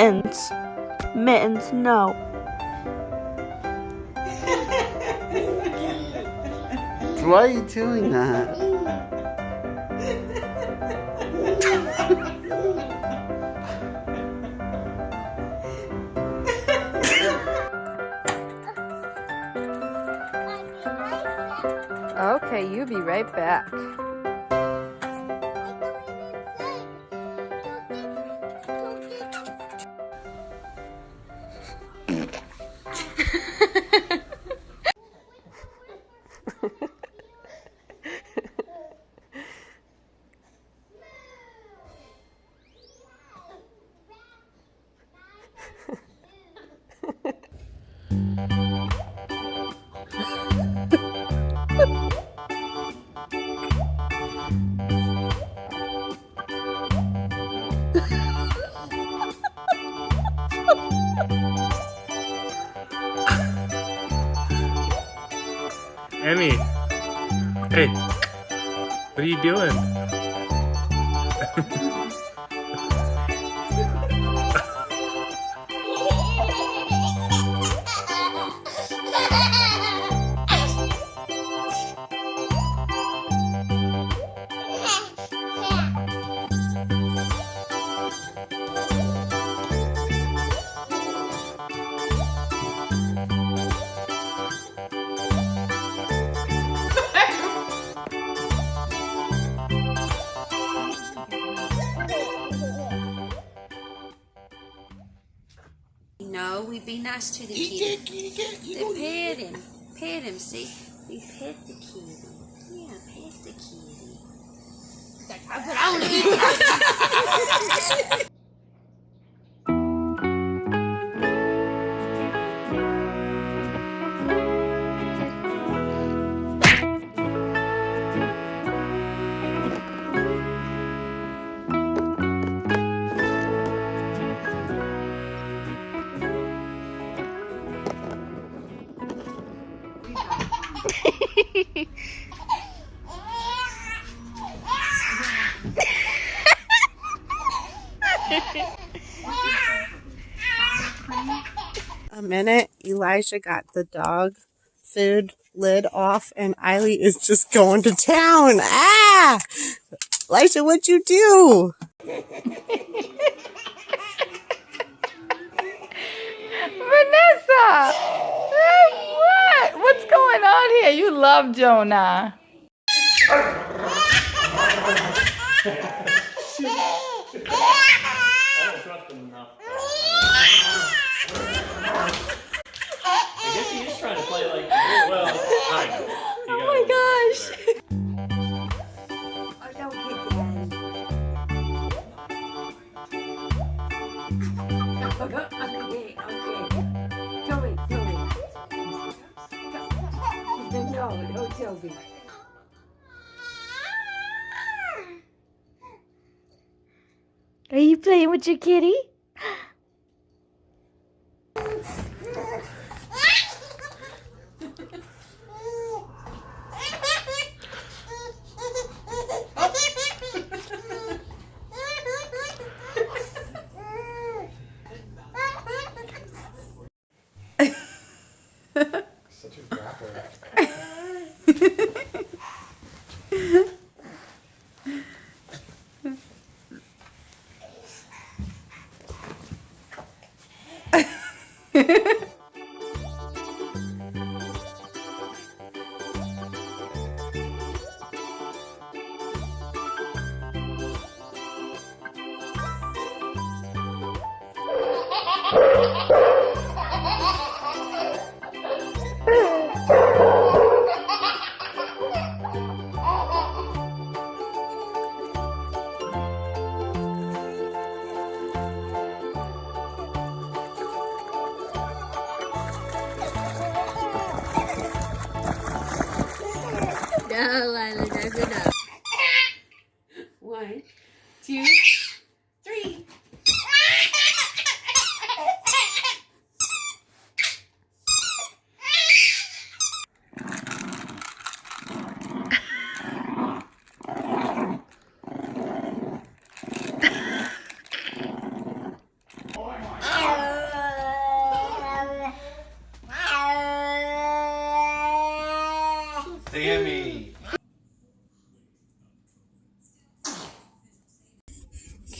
Mittens. Mittens, no. Why are you doing that? Okay, you be right back. Emmy. Hey. What are you doing? Nice to the kitty. They pet him. Pet him, see? We pet the kitty. Yeah, pet the kitty. But I want A Elijah got the dog food lid off, and Eiley is just going to town. Ah! Elijah, what'd you do? Vanessa! What? What's going on here? You love Jonah. Sylvie. Are you playing with your kitty?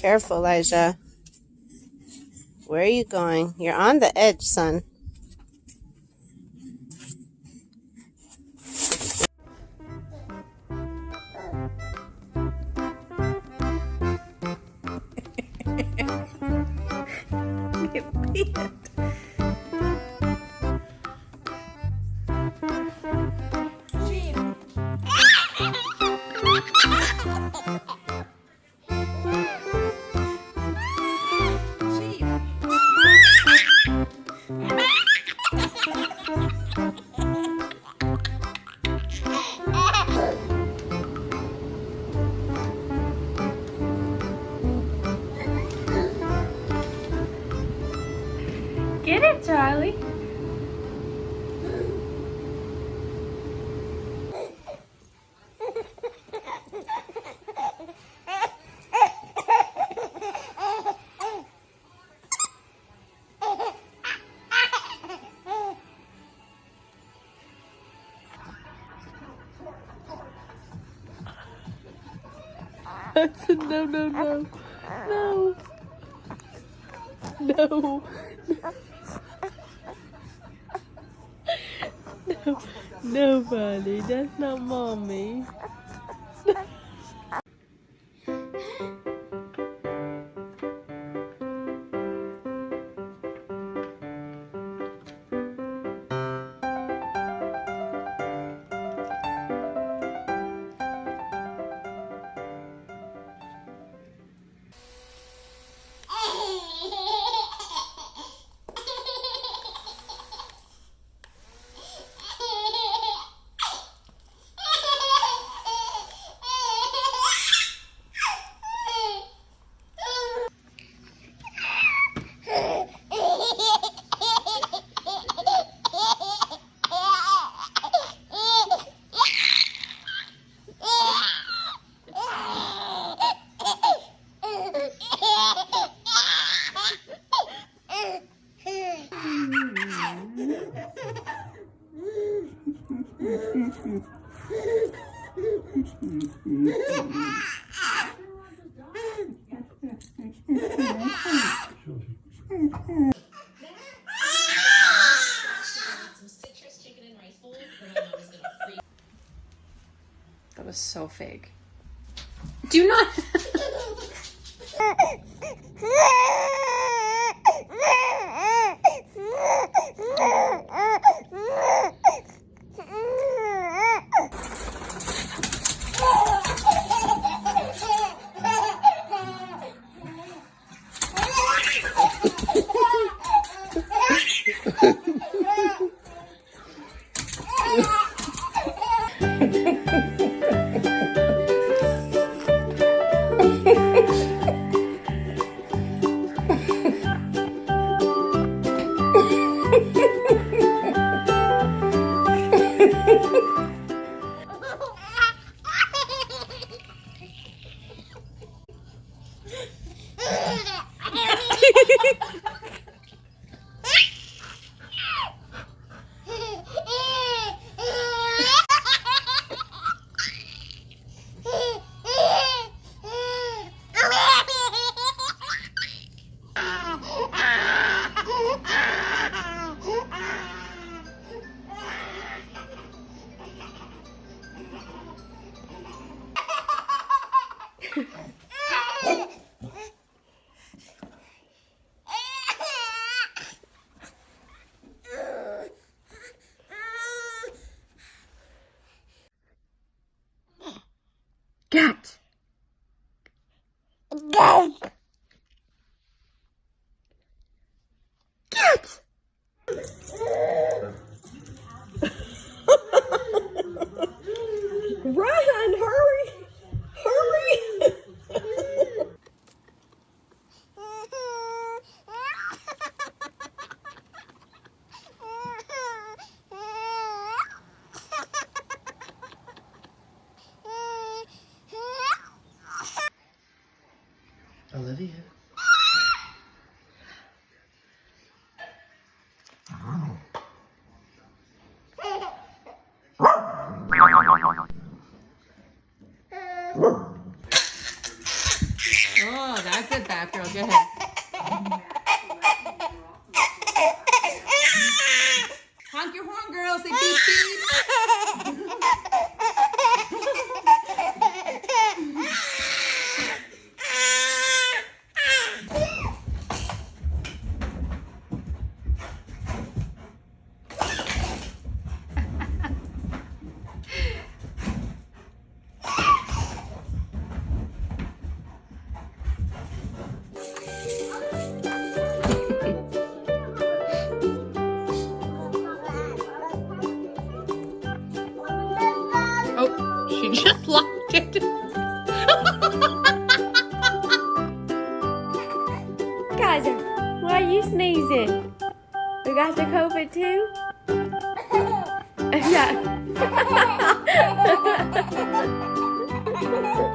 Careful, Elijah. Where are you going? You're on the edge, son. Said no, no, no, no, no. No, nobody. That's not mommy. That was so fake. Yeah.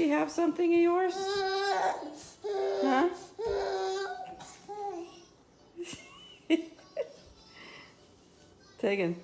she have something of yours? Huh? Tegan.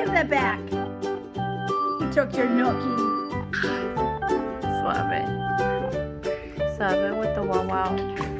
Give that back. You took your nookie. Slap it. Slap it with the wow wow.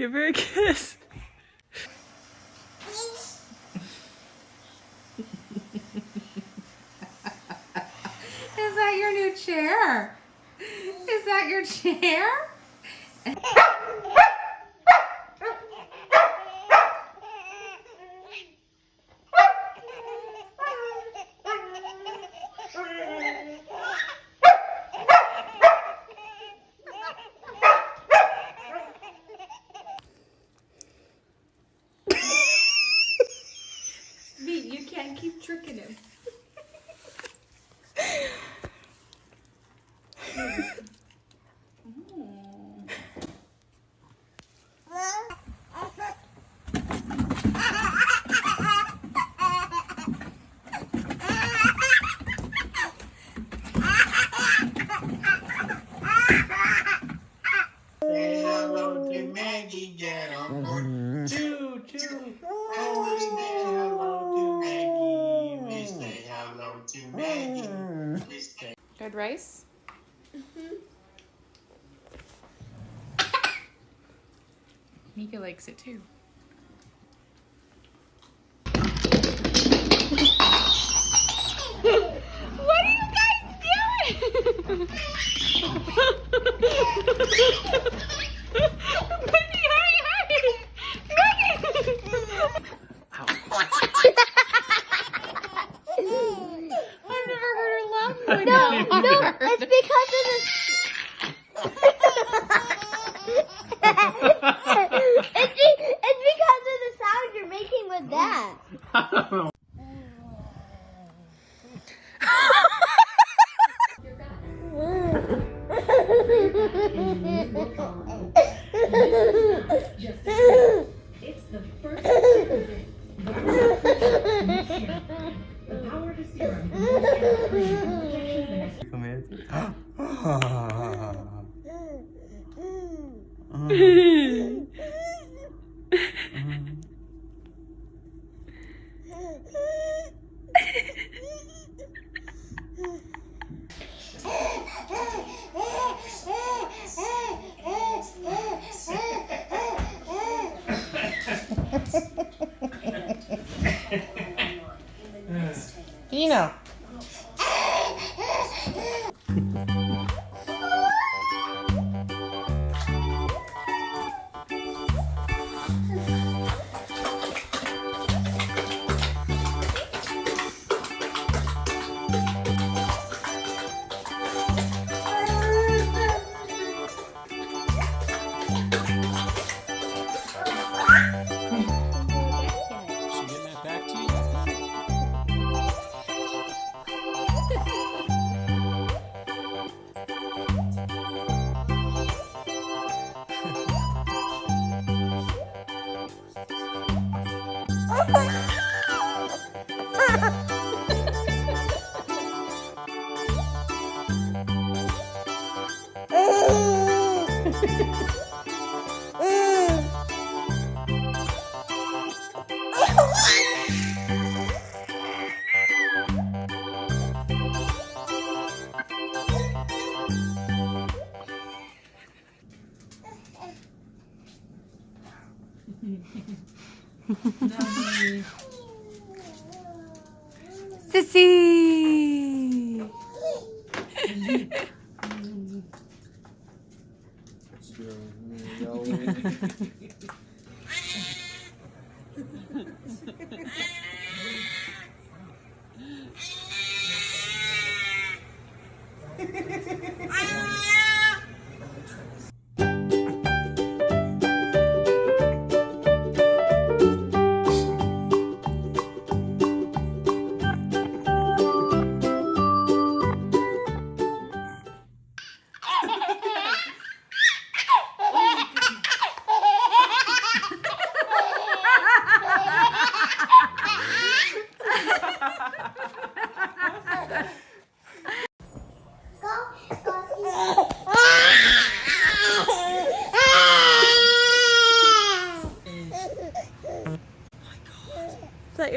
Give her a kiss. and keep tricking him. Nika likes it too. It's the first Come here. Ah. Yeah.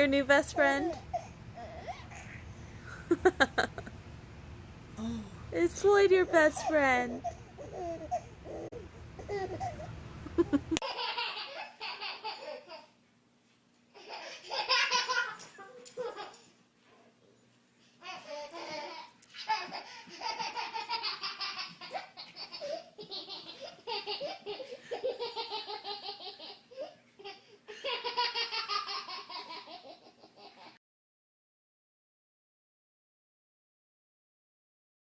new best friend? Is Floyd your best friend?